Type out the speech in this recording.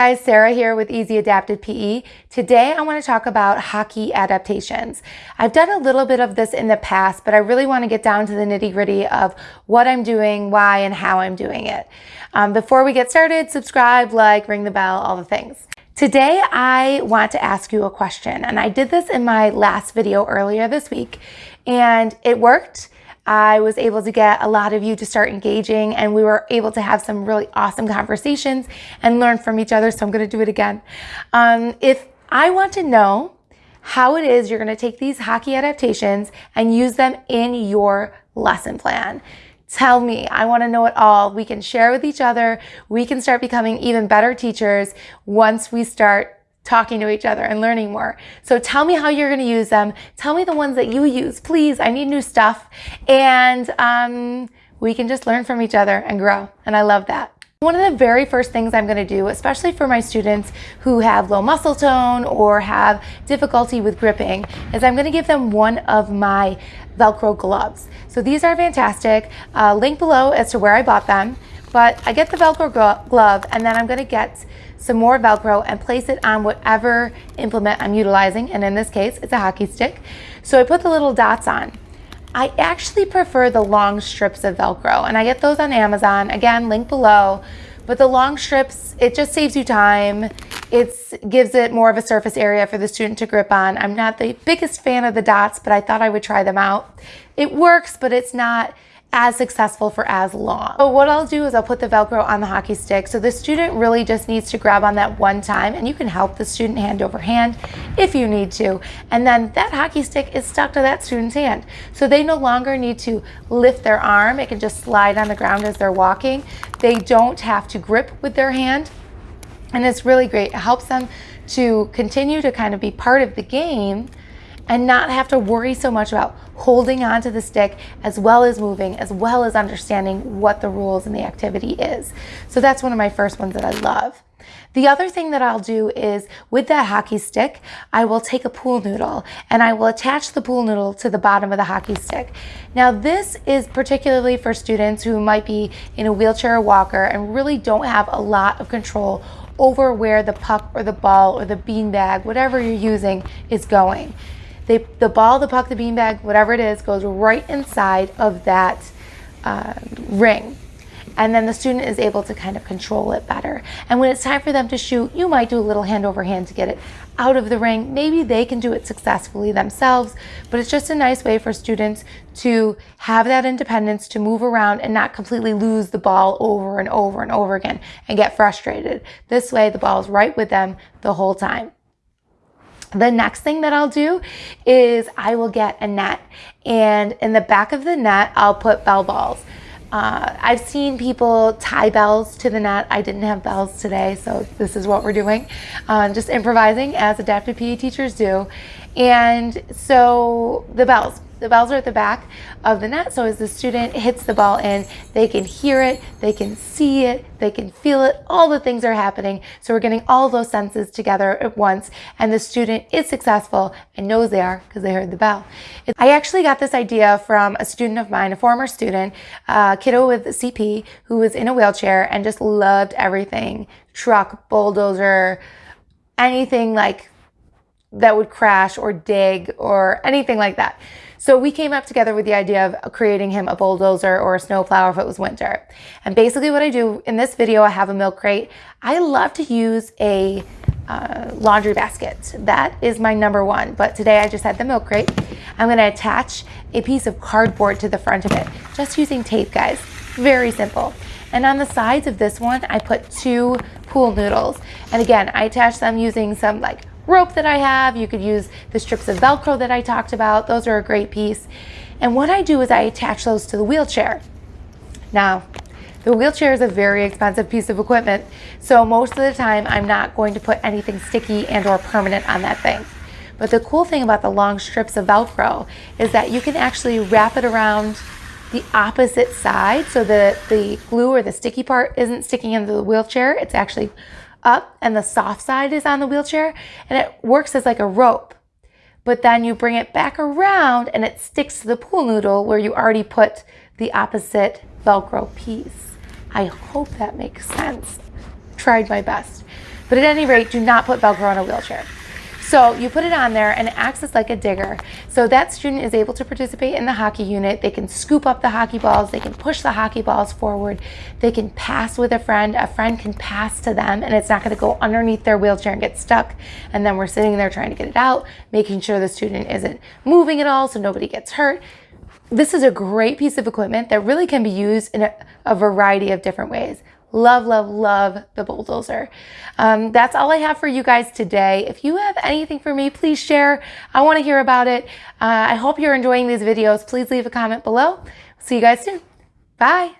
Guys, Sarah here with Easy Adapted PE. Today I want to talk about hockey adaptations. I've done a little bit of this in the past, but I really want to get down to the nitty gritty of what I'm doing, why, and how I'm doing it. Um, before we get started, subscribe, like, ring the bell, all the things. Today I want to ask you a question, and I did this in my last video earlier this week, and it worked. I was able to get a lot of you to start engaging and we were able to have some really awesome conversations and learn from each other. So I'm going to do it again. Um, if I want to know how it is you're going to take these hockey adaptations and use them in your lesson plan. Tell me, I want to know it all. We can share with each other. We can start becoming even better teachers once we start talking to each other and learning more. So tell me how you're going to use them. Tell me the ones that you use. Please, I need new stuff. And um, we can just learn from each other and grow. And I love that. One of the very first things I'm going to do, especially for my students who have low muscle tone or have difficulty with gripping, is I'm going to give them one of my Velcro gloves. So these are fantastic. Uh, link below as to where I bought them. But I get the Velcro glove and then I'm going to get some more Velcro and place it on whatever implement I'm utilizing. And in this case, it's a hockey stick. So I put the little dots on. I actually prefer the long strips of Velcro and I get those on Amazon. Again, link below. But the long strips, it just saves you time. It gives it more of a surface area for the student to grip on. I'm not the biggest fan of the dots, but I thought I would try them out. It works, but it's not as successful for as long. So what I'll do is I'll put the Velcro on the hockey stick. So the student really just needs to grab on that one time and you can help the student hand over hand if you need to. And then that hockey stick is stuck to that student's hand. So they no longer need to lift their arm. It can just slide on the ground as they're walking. They don't have to grip with their hand. And it's really great. It helps them to continue to kind of be part of the game and not have to worry so much about holding onto the stick as well as moving, as well as understanding what the rules and the activity is. So that's one of my first ones that I love. The other thing that I'll do is with that hockey stick, I will take a pool noodle and I will attach the pool noodle to the bottom of the hockey stick. Now this is particularly for students who might be in a wheelchair or walker and really don't have a lot of control over where the puck or the ball or the beanbag, whatever you're using, is going. They, the ball, the puck, the beanbag, whatever it is, goes right inside of that uh, ring. And then the student is able to kind of control it better. And when it's time for them to shoot, you might do a little hand over hand to get it out of the ring. Maybe they can do it successfully themselves, but it's just a nice way for students to have that independence to move around and not completely lose the ball over and over and over again and get frustrated. This way, the ball is right with them the whole time. The next thing that I'll do is I will get a net and in the back of the net, I'll put bell balls. Uh, I've seen people tie bells to the net. I didn't have bells today, so this is what we're doing. Um, just improvising as adaptive PE teachers do. And so the bells, the bells are at the back of the net. So as the student hits the ball in, they can hear it, they can see it, they can feel it, all the things are happening. So we're getting all those senses together at once and the student is successful and knows they are because they heard the bell. I actually got this idea from a student of mine, a former student, a kiddo with CP who was in a wheelchair and just loved everything. Truck, bulldozer, anything like that would crash or dig or anything like that. So we came up together with the idea of creating him a bulldozer or a snowplow if it was winter. And basically what I do in this video, I have a milk crate. I love to use a uh, laundry basket. That is my number one. But today I just had the milk crate. I'm gonna attach a piece of cardboard to the front of it, just using tape, guys. Very simple. And on the sides of this one, I put two pool noodles. And again, I attach them using some like rope that I have. You could use the strips of Velcro that I talked about. Those are a great piece. And what I do is I attach those to the wheelchair. Now, the wheelchair is a very expensive piece of equipment, so most of the time I'm not going to put anything sticky and or permanent on that thing. But the cool thing about the long strips of Velcro is that you can actually wrap it around the opposite side so that the glue or the sticky part isn't sticking into the wheelchair. It's actually up and the soft side is on the wheelchair and it works as like a rope. But then you bring it back around and it sticks to the pool noodle where you already put the opposite Velcro piece. I hope that makes sense. Tried my best. But at any rate, do not put Velcro on a wheelchair. So you put it on there and it acts as like a digger. So that student is able to participate in the hockey unit. They can scoop up the hockey balls. They can push the hockey balls forward. They can pass with a friend. A friend can pass to them and it's not gonna go underneath their wheelchair and get stuck. And then we're sitting there trying to get it out, making sure the student isn't moving at all so nobody gets hurt this is a great piece of equipment that really can be used in a, a variety of different ways. Love, love, love the bulldozer. Um, that's all I have for you guys today. If you have anything for me, please share. I want to hear about it. Uh, I hope you're enjoying these videos. Please leave a comment below. See you guys soon. Bye.